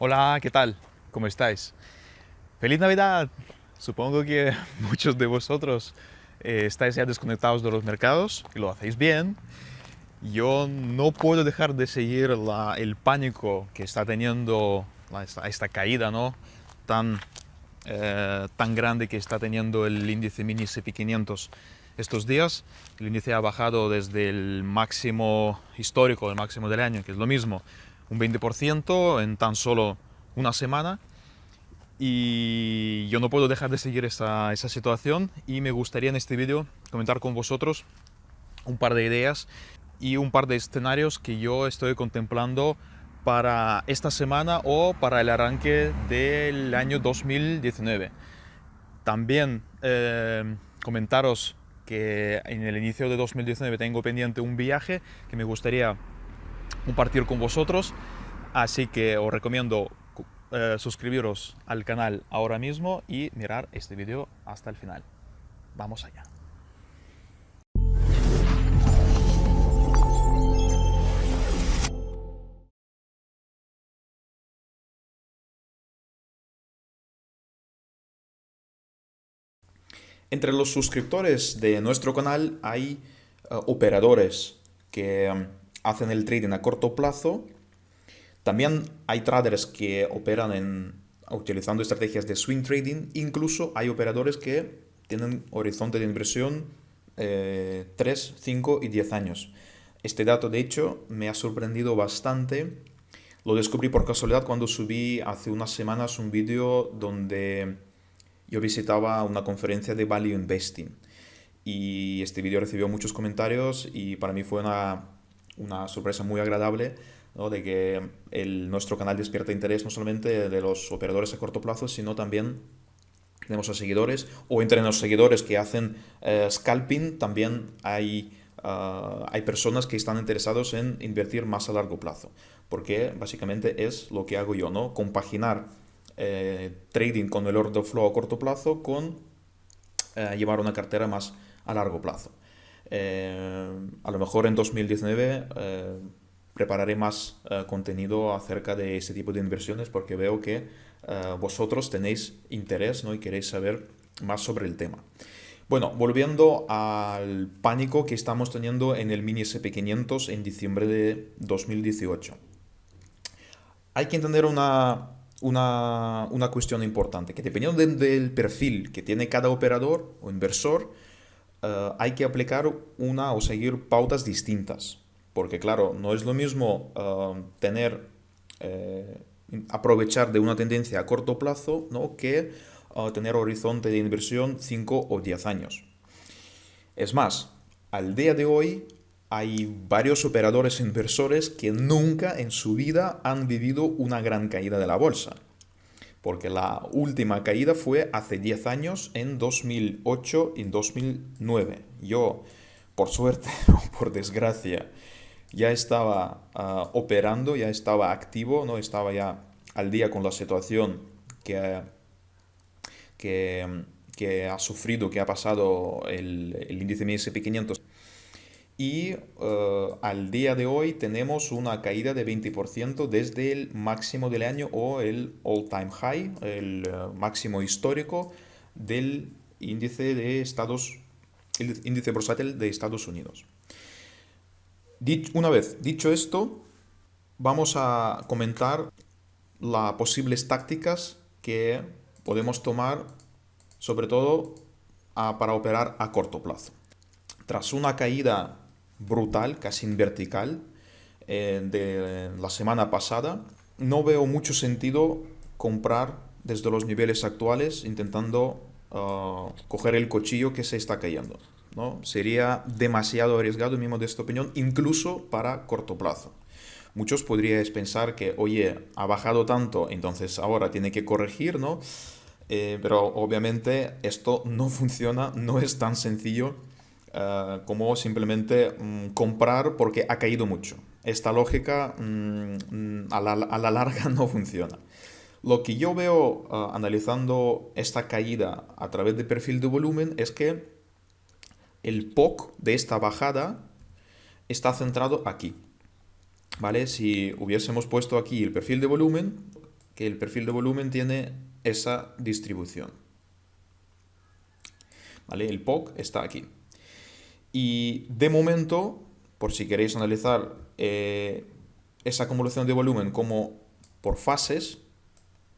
Hola, ¿qué tal? ¿Cómo estáis? ¡Feliz Navidad! Supongo que muchos de vosotros eh, estáis ya desconectados de los mercados y lo hacéis bien. Yo no puedo dejar de seguir el pánico que está teniendo esta, caída ¿no? tan, eh, tan grande que está teniendo el índice mini SP500 estos días. El índice ha bajado desde el máximo histórico, el máximo del año, que es lo mismo, un 20% en tan solo una semana. Y yo no puedo dejar de seguir esa, esa situación y me gustaría en este vídeo comentar con vosotros un par de ideas y un par de escenarios que yo estoy contemplando para esta semana o para el arranque del año 2019. También eh, comentaros que en el inicio de 2019 tengo pendiente un viaje que me gustaría compartir con vosotros. Así que os recomiendo eh, suscribiros al canal ahora mismo y mirar este vídeo hasta el final. Vamos allá. Entre los suscriptores de nuestro canal hay eh, operadores que um, hacen el trading a corto plazo. También hay traders que operan utilizando estrategias de swing trading. Incluso hay operadores que tienen horizonte de inversión 3, eh, 5 y 10 años. Este dato, de hecho, me ha sorprendido bastante. Lo descubrí por casualidad cuando subí hace unas semanas un vídeo donde yo visitaba una conferencia de Value Investing y este vídeo recibió muchos comentarios y para mí fue una, una sorpresa muy agradable de que el, nuestro canal despierta interés no solamente de los operadores a corto plazo, sino también tenemos a seguidores o entre los seguidores que hacen eh, scalping también hay, ah, hay personas que están interesados en invertir más a largo plazo, porque básicamente es lo que hago yo, ¿no? Compaginar eh, trading con el order flow a corto plazo con eh, llevar una cartera más a largo plazo. Eh, a lo mejor en 2019 prepararé más contenido acerca de ese tipo de inversiones porque veo que vosotros tenéis interés ¿no? y queréis saber más sobre el tema. Bueno, volviendo al pánico que estamos teniendo en el mini SP500 en diciembre de 2018. Hay que entender una, una, cuestión importante, que dependiendo del perfil que tiene cada operador o inversor, eh, hay que aplicar una o seguir pautas distintas. Porque claro, no es lo mismo eh, tener, eh, aprovechar de una tendencia a corto plazo ¿no? que tener horizonte de inversión 5 o 10 años. Es más, al día de hoy hay varios operadores inversores que nunca en su vida han vivido una gran caída de la bolsa. Porque la última caída fue hace 10 años, en 2008 y 2009. Yo, por suerte o por desgracia, ya estaba ah, operando, ya estaba activo, no estaba ya al día con la situación que, que, ha sufrido, que ha pasado el, el índice MSP 500 y eh, al día de hoy tenemos una caída de 20% desde el máximo del año o el all-time high, el eh, máximo histórico del índice de Estados índice bursátil de Estados Unidos. una vez dicho esto, vamos a comentar las posibles tácticas que podemos tomar, sobre todo para operar a corto plazo. Tras una caída brutal, casi vertical, eh, de la semana pasada. No veo mucho sentido comprar desde los niveles actuales intentando ah, coger el cuchillo que se está cayendo. ¿no? Sería demasiado arriesgado, en mi modesta opinión, incluso para corto plazo. Muchos podríais pensar que, oye, ha bajado tanto, entonces ahora tiene que corregir, ¿no? Eh, pero obviamente esto no funciona, no es tan sencillo eh, como simplemente mm, comprar porque ha caído mucho. Esta lógica mm, a, la, larga no funciona. Lo que yo veo eh, analizando esta caída a través de perfil de volumen es que el POC de esta bajada está centrado aquí. ¿Vale? Si hubiésemos puesto aquí el perfil de volumen, que el perfil de volumen tiene esa distribución. ¿Vale? El POC está aquí. Y de momento, por si queréis analizar eh, esa acumulación de volumen como por fases,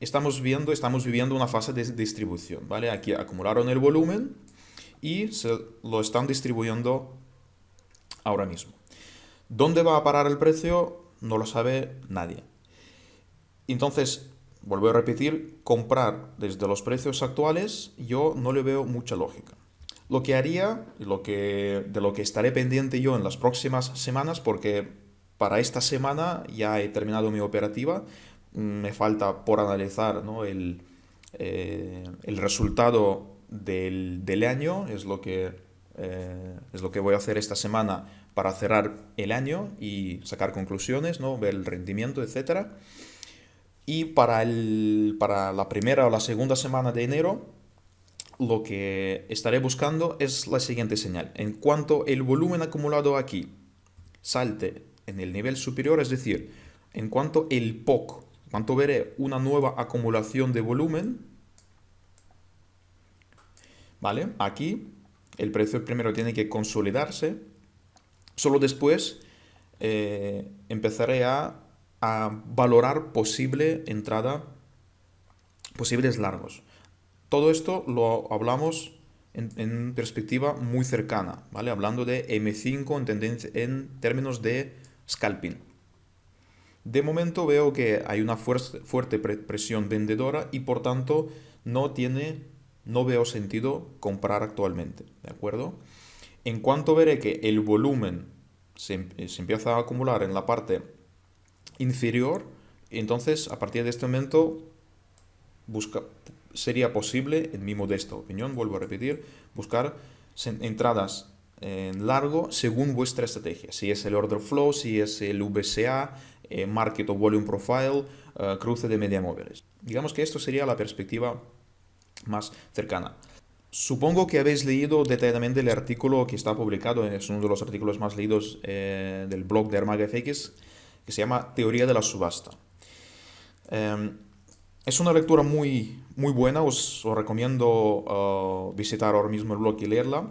estamos viendo, estamos viviendo una fase de distribución, ¿vale? Aquí acumularon el volumen y se lo están distribuyendo ahora mismo. ¿Dónde va a parar el precio? No lo sabe nadie. Entonces, vuelvo a repetir, comprar desde los precios actuales yo no le veo mucha lógica. Lo que haría, lo que, de lo que estaré pendiente yo en las próximas semanas, porque para esta semana ya he terminado mi operativa, me falta por analizar el, eh, el, resultado del, del, año, es lo, que, eh, es lo que voy a hacer esta semana para cerrar el año y sacar conclusiones, ¿no? ver el rendimiento, etc. Y para, el, para la primera o la segunda semana de enero, lo que estaré buscando es la siguiente señal. En cuanto el volumen acumulado aquí salte en el nivel superior, es decir, en cuanto el POC cuanto veré una nueva acumulación de volumen, ¿vale? Aquí el precio primero tiene que consolidarse, solo después eh, empezaré a, valorar posible entrada, posibles largos. Todo esto lo hablamos en, perspectiva muy cercana, ¿vale? Hablando de M5 en, términos de scalping. De momento veo que hay una fuerte presión vendedora y por tanto no tiene, no veo sentido comprar actualmente, ¿de acuerdo? En cuanto veré que el volumen se, em-, empieza a acumular en la parte inferior, entonces a partir de este momento busca, sería posible, en mi modesta opinión, vuelvo a repetir, buscar entradas en largo según vuestra estrategia. Si es el order flow, si es el VCA, eh, market o volume profile, eh, cruce de media móviles. Digamos que esto sería la perspectiva más cercana. Supongo que habéis leído detalladamente el artículo que está publicado, es uno de los artículos más leídos eh, del blog de Armaga que se llama Teoría de la subasta. Em, es una lectura muy, muy buena, os, recomiendo visitar ahora mismo el blog y leerla.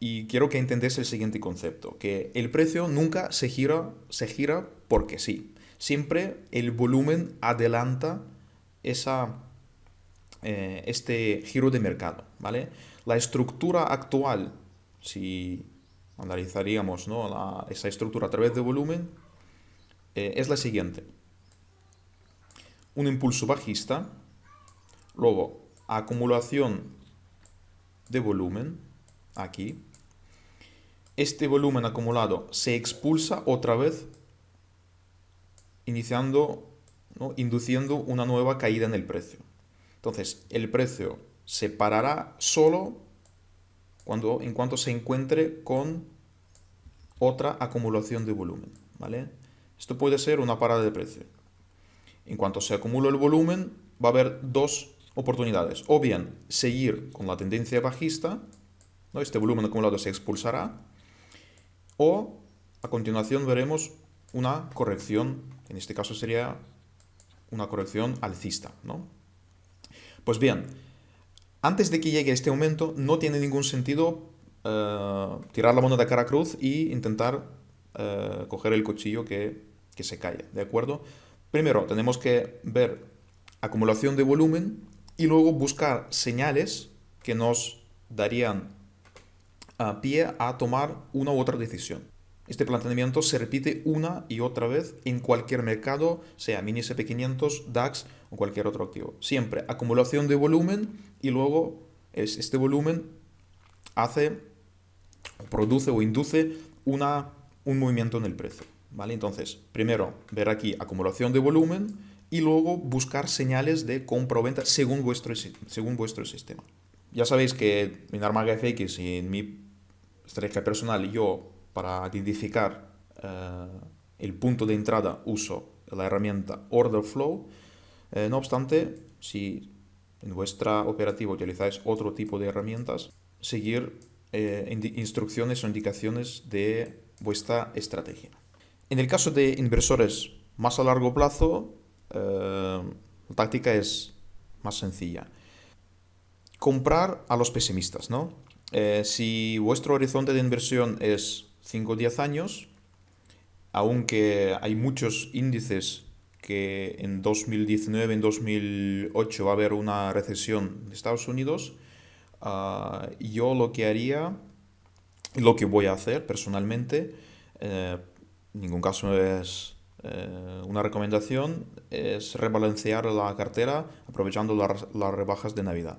Y quiero que entendáis el siguiente concepto, que el precio nunca se gira, se gira porque sí. Siempre el volumen adelanta esa, eh, este giro de mercado, ¿vale? La estructura actual, si analizaríamos esa estructura a través de volumen, eh, es la siguiente. Un impulso bajista, luego acumulación de volumen, aquí, este volumen acumulado se expulsa otra vez, iniciando, induciendo una nueva caída en el precio. Entonces, el precio se parará solo cuando, en cuanto se encuentre con otra acumulación de volumen. ¿vale? Esto puede ser una parada de precio. En cuanto se acumula el volumen, va a haber dos oportunidades. O bien seguir con la tendencia bajista, ¿no? este volumen acumulado se expulsará, o a continuación veremos una corrección, en este caso sería una corrección alcista. ¿no? Pues bien, antes de que llegue este aumento no tiene ningún sentido eh, tirar la moneda cara cruz y intentar eh, coger el cuchillo que, que se cae, ¿de acuerdo? Primero tenemos que ver acumulación de volumen y luego buscar señales que nos darían pie a tomar una u otra decisión. Este planteamiento se repite una y otra vez en cualquier mercado, sea mini SP500, DAX o cualquier otro activo. Siempre acumulación de volumen y luego este volumen hace, produce o induce una, un movimiento en el precio. ¿Vale? Entonces, primero ver aquí acumulación de volumen y luego buscar señales de compra o venta según vuestro, según vuestro sistema. Ya sabéis que en Armaga FX y en mi estrategia personal, yo para identificar eh, el punto de entrada uso la herramienta Order Flow. Eh, no obstante, si en vuestra operativa utilizáis otro tipo de herramientas, seguir eh, instrucciones o indicaciones de vuestra estrategia. En el caso de inversores más a largo plazo, la táctica es más sencilla. Comprar a los pesimistas, ¿no? si vuestro horizonte de inversión es 5 o 10 años, aunque hay muchos índices que en 2019, en 2008 va a haber una recesión de Estados Unidos, ah, yo lo que haría, lo que voy a hacer personalmente, eh, en ningún caso es eh, una recomendación, es rebalancear la cartera aprovechando las rebajas de Navidad.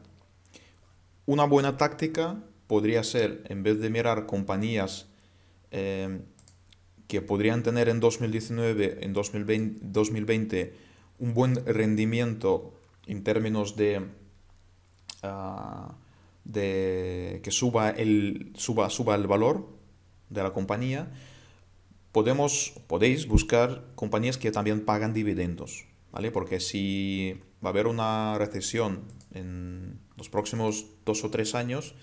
Una buena táctica podría ser, en vez de mirar compañías eh, que podrían tener en 2019, en 2020, un buen rendimiento en términos de, ah, de que suba el, suba, suba el valor de la compañía, podemos, podéis buscar compañías que también pagan dividendos, ¿vale? Porque si va a haber una recesión en los próximos dos o tres años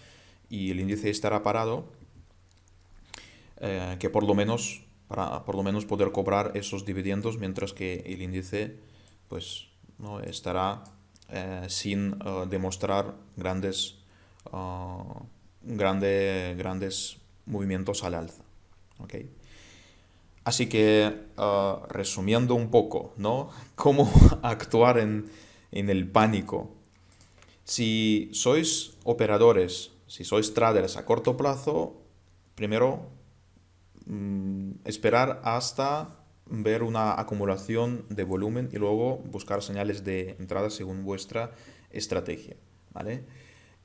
y el índice estará parado, eh, que por lo menos para por lo menos poder cobrar esos dividendos mientras que el índice pues no estará eh, sin eh, demostrar grandes grandes movimientos al alza así que resumiendo un poco no cómo actuar en, en el pánico si sois operadores si sois traders a corto plazo primero Mm, esperar hasta ver una acumulación de volumen y luego buscar señales de entrada según vuestra estrategia. ¿vale?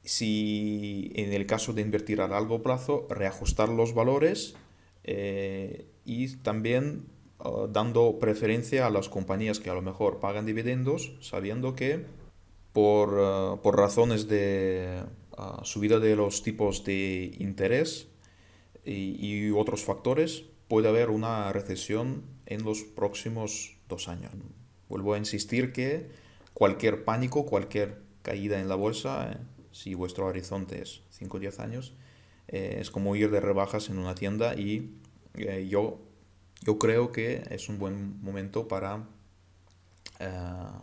Si en el caso de invertir a largo plazo, reajustar los valores eh, y también uh, dando preferencia a las compañías que a lo mejor pagan dividendos, sabiendo que por, uh, por razones de uh, subida de los tipos de interés, y, otros factores, puede haber una recesión en los próximos dos años. Vuelvo a insistir que cualquier pánico, cualquier caída en la bolsa, eh, si vuestro horizonte es 5 o 10 años, eh, es como ir de rebajas en una tienda y eh, yo, yo creo que es un buen momento para,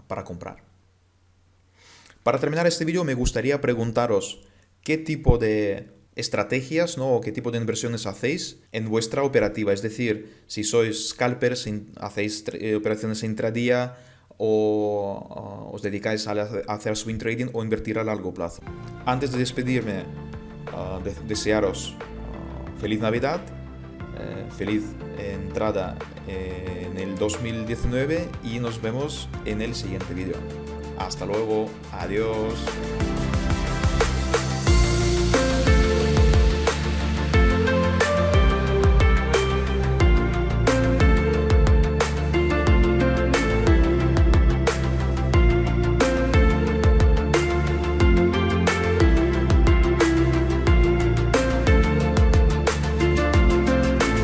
para comprar. Para terminar este vídeo me gustaría preguntaros qué tipo de estrategias ¿no? o qué tipo de inversiones hacéis en vuestra operativa. Es decir, si sois scalpers, hacéis eh, operaciones intradía o os dedicáis a, hacer swing trading o invertir a largo plazo. Antes de despedirme, desearos feliz Navidad, eh, feliz entrada en el 2019 y nos vemos en el siguiente vídeo. Hasta luego, adiós.